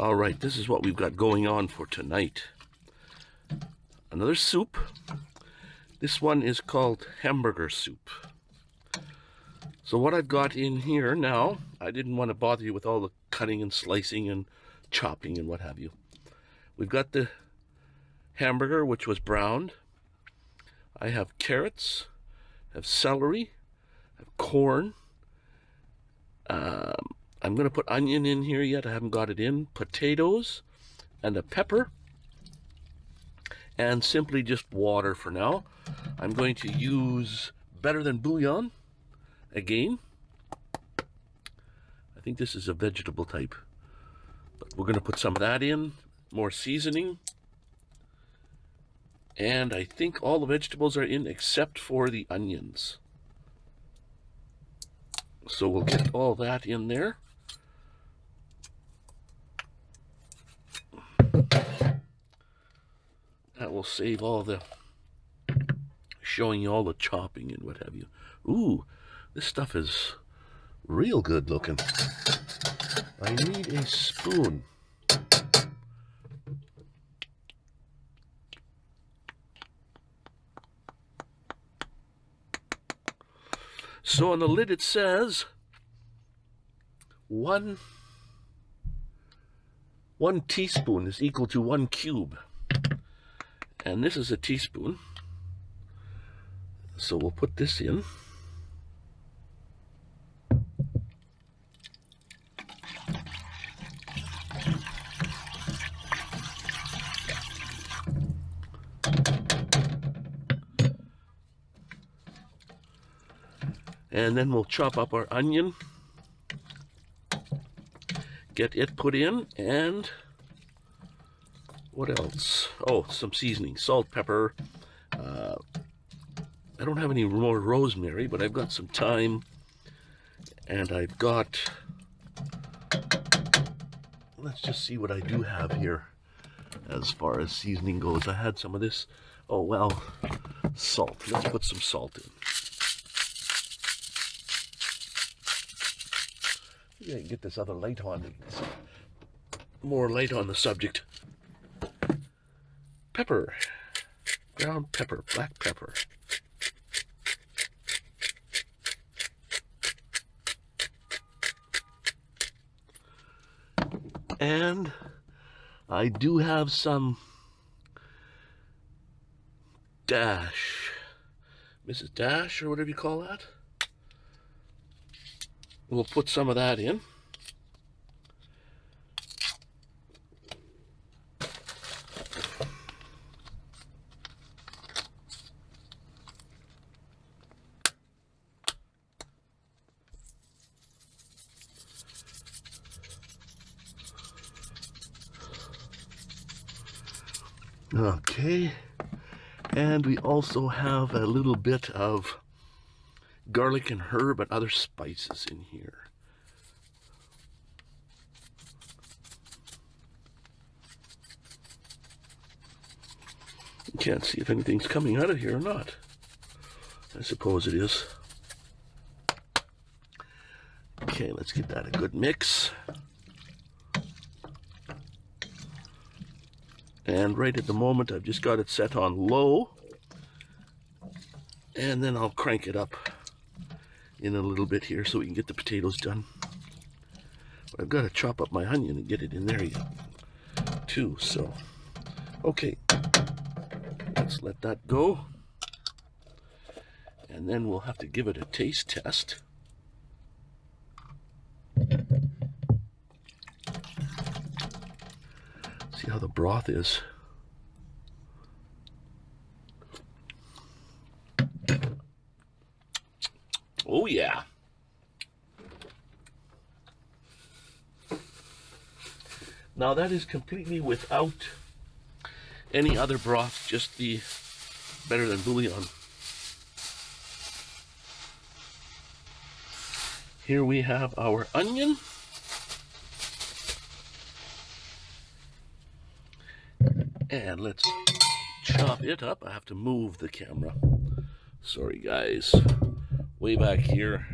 All right, this is what we've got going on for tonight. Another soup. This one is called hamburger soup. So what I've got in here now, I didn't want to bother you with all the cutting and slicing and chopping and what have you. We've got the hamburger, which was browned. I have carrots, I have celery, I have corn. Um, I'm going to put onion in here yet. I haven't got it in. Potatoes and a pepper. And simply just water for now. I'm going to use better than bouillon again. I think this is a vegetable type. But we're going to put some of that in. More seasoning. And I think all the vegetables are in except for the onions. So we'll get all that in there. That will save all the showing you all the chopping and what have you. Ooh, this stuff is real good looking. I need a spoon. So on the lid it says one one teaspoon is equal to one cube. And this is a teaspoon. So we'll put this in. And then we'll chop up our onion, get it put in, and what else? Oh, some seasoning, salt, pepper. Uh, I don't have any more rosemary, but I've got some thyme, and I've got, let's just see what I do have here as far as seasoning goes. I had some of this, oh well, salt. Let's put some salt in. Yeah, get this other light on. More light on the subject. Pepper. Ground pepper, black pepper. And I do have some dash. Mrs. Dash, or whatever you call that. We'll put some of that in. Okay, and we also have a little bit of garlic and herb and other spices in here. Can't see if anything's coming out of here or not. I suppose it is. Okay, let's give that a good mix. And right at the moment, I've just got it set on low. And then I'll crank it up in a little bit here so we can get the potatoes done. But I've got to chop up my onion and get it in there too. So, okay, let's let that go. And then we'll have to give it a taste test. See how the broth is. Oh, yeah. Now that is completely without any other broth, just the better than bouillon. Here we have our onion. And let's chop it up. I have to move the camera. Sorry guys way back here.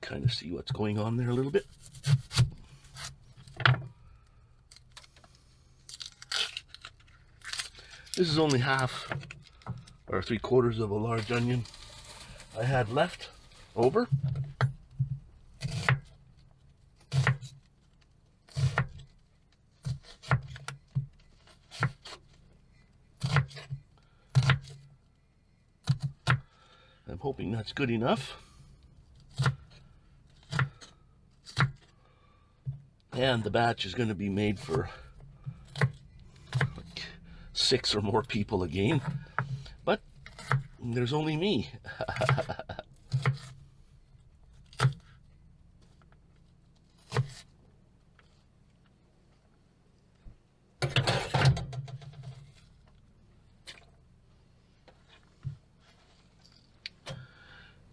kind of see what's going on there a little bit. This is only half or three quarters of a large onion I had left over. I'm hoping that's good enough. And the batch is going to be made for like six or more people again. But there's only me.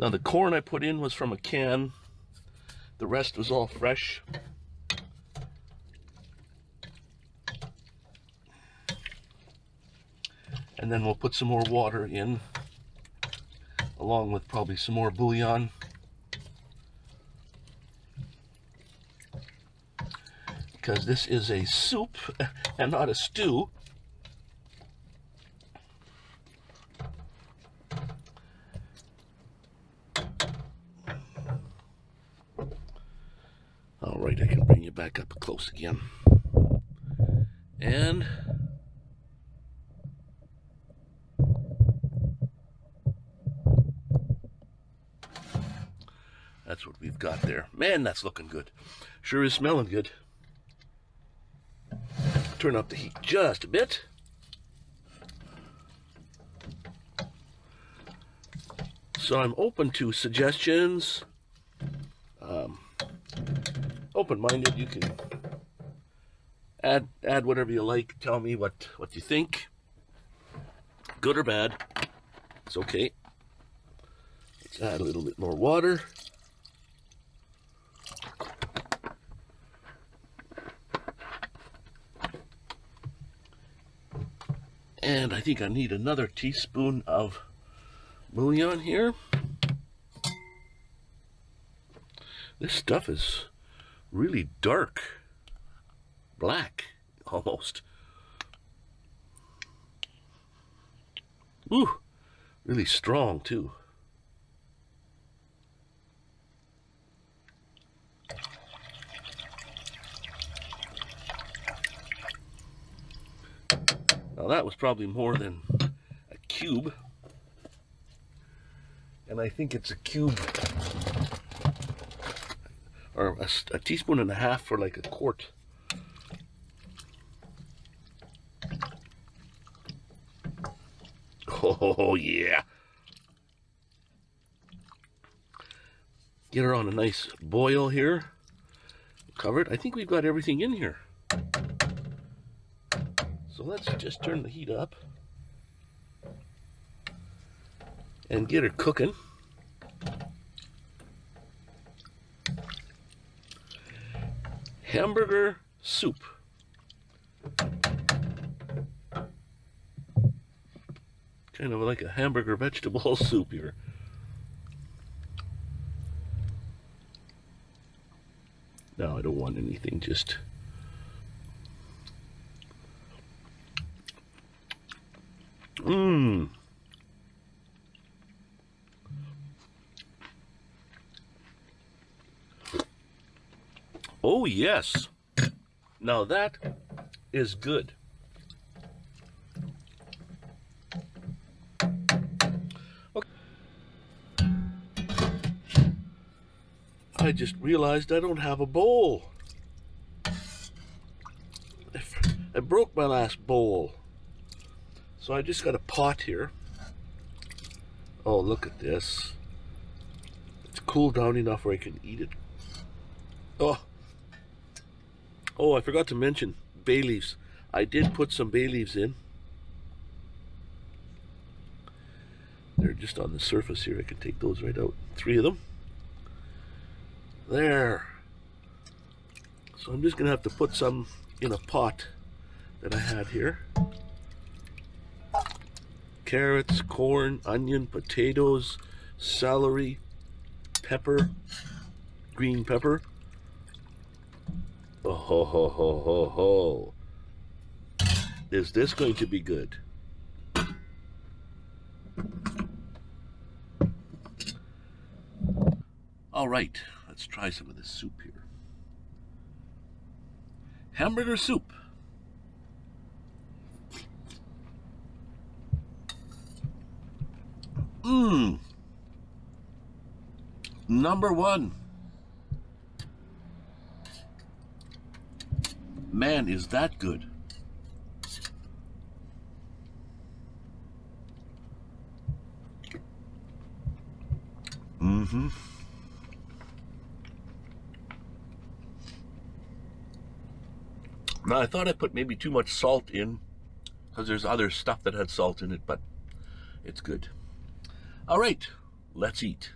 Now the corn I put in was from a can. The rest was all fresh. And then we'll put some more water in, along with probably some more bouillon. Because this is a soup and not a stew. Right, I can bring you back up close again. And that's what we've got there. Man, that's looking good. Sure is smelling good. Turn up the heat just a bit. So I'm open to suggestions. Open-minded. You can add add whatever you like. Tell me what what you think. Good or bad. It's okay. Let's add a little bit more water. And I think I need another teaspoon of bouillon here. This stuff is really dark, black almost. Ooh, really strong too. Now that was probably more than a cube. And I think it's a cube or a, a teaspoon and a half for like a quart. Oh yeah. Get her on a nice boil here. Covered. I think we've got everything in here. So let's just turn the heat up and get her cooking. Hamburger soup. Kind of like a hamburger vegetable soup here. No, I don't want anything, just... Mmm. Oh, yes. Now that is good. Okay. I just realized I don't have a bowl. I broke my last bowl. So I just got a pot here. Oh, look at this. It's cooled down enough where I can eat it. Oh, Oh, I forgot to mention bay leaves. I did put some bay leaves in. They're just on the surface here. I can take those right out. Three of them. There. So I'm just going to have to put some in a pot that I had here. Carrots, corn, onion, potatoes, celery, pepper, green pepper. Oh ho ho ho ho ho. Is this going to be good? All right, let's try some of this soup here. Hamburger soup. Mmm. Number one. Man, is that good. Mm-hmm. Now, I thought I put maybe too much salt in because there's other stuff that had salt in it, but it's good. All right, let's eat.